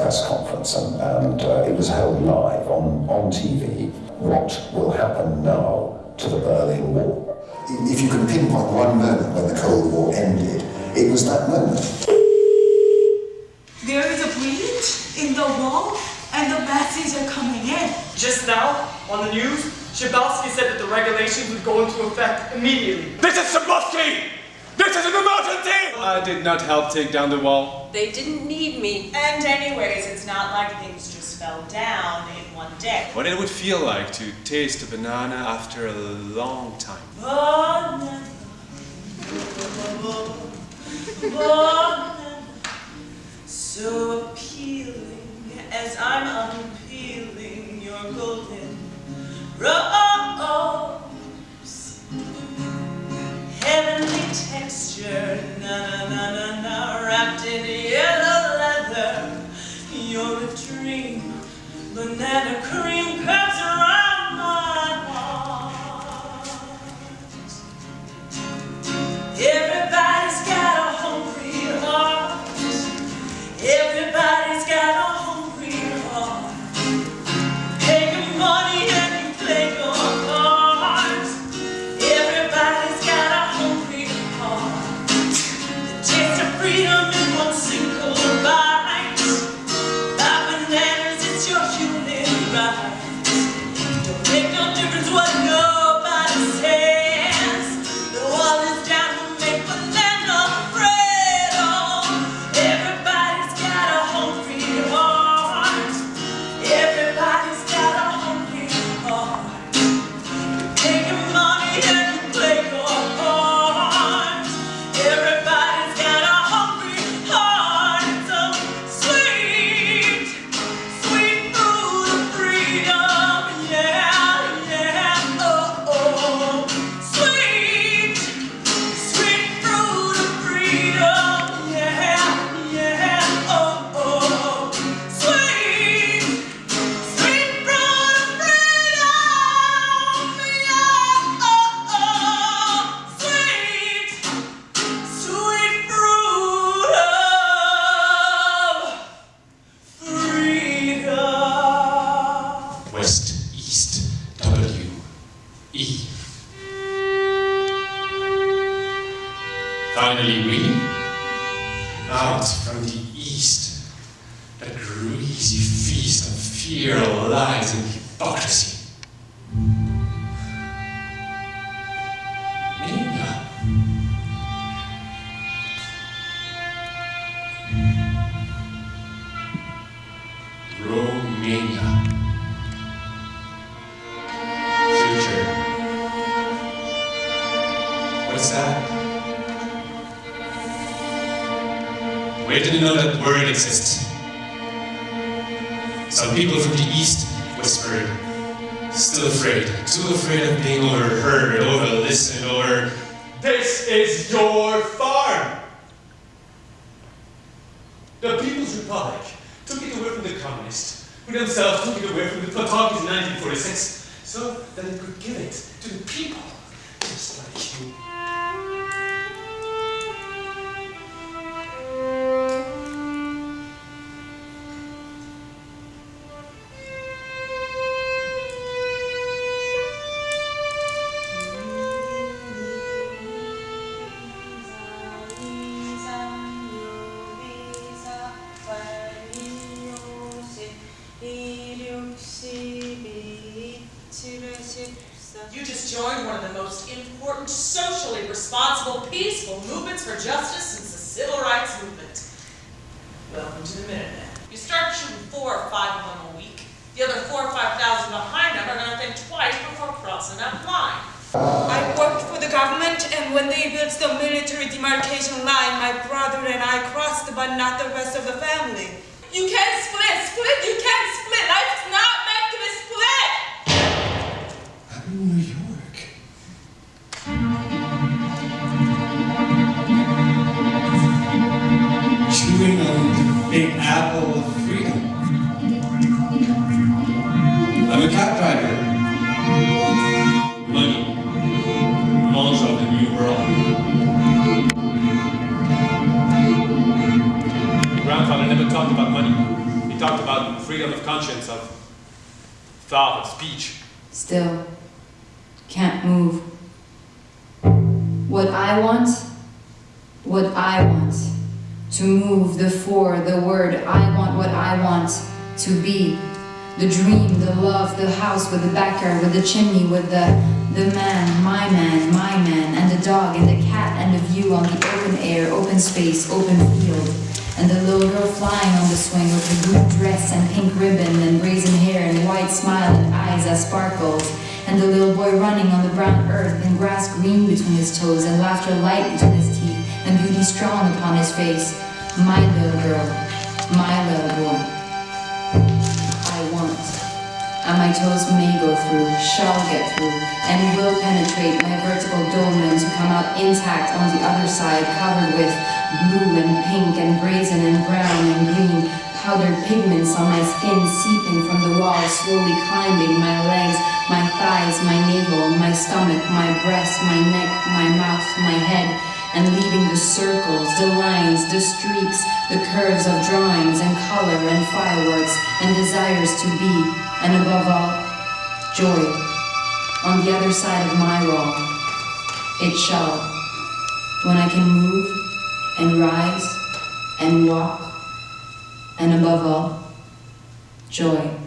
press conference and, and uh, it was held live on, on TV. What will happen now to the Berlin Wall? If you can pinpoint one moment when the Cold War ended, it was that moment. There is a breach in the wall and the Nazis are coming in. Just now, on the news, Schabowski said that the regulations would go into effect immediately. This is Schabowski! This is an emergency! I did not help take down the wall. They didn't need me. And anyways, it's not like things just fell down in one day. What it would feel like to taste a banana after a long time. Banana, banana, so appealing as I'm unpeeling your golden rose. Texture, na na na na na, wrapped in yellow leather. You're a dream, banana cream Finally, we, out from the East, that greasy feast of fear, lies, and hypocrisy. Mania. Romania. Future. What's that? Where did you know that word exists? Some people from the east whispered, still afraid, too afraid of being overheard, overlistened, over. This is your farm! The People's Republic took it away from the communists, who themselves took it away from the Plutokis in 1946, so that it could give it to the people, just like. You peaceful movements for justice since the civil rights movement. Welcome to the Minutemen. You start shooting four or five of them a week. The other four or five thousand behind them are going to think twice before crossing that line. I worked for the government and when they built the military demarcation line, my brother and I crossed but not the rest of the family. You can't split, split, you can't split. Life's not meant to be split. I'm in New York. Conscience of thought, of speech. Still, can't move. What I want, what I want. To move, the for, the word. I want what I want to be. The dream, the love, the house with the backyard, with the chimney, with the the man, my man, my man, and the dog, and the cat, and the view on the open air, open space, open field. And the little girl flying on the swing with her blue dress and pink ribbon and brazen hair and white smile and eyes that sparkles. And the little boy running on the brown earth and grass green between his toes and laughter light between his teeth and beauty strong upon his face. My little girl, my little boy. And my toes may go through, shall get through, and will penetrate my vertical dolmen to come out intact on the other side, covered with blue and pink and brazen and brown and green, powdered pigments on my skin seeping from the wall, slowly climbing my legs, my thighs, my navel, my stomach, my breast, my neck, my mouth, my head, and leaving the circles, the lines, the streaks, the curves of drawings and color and fireworks and desires to be, and above all, joy. On the other side of my wall, it shall, when I can move and rise and walk, and above all, joy.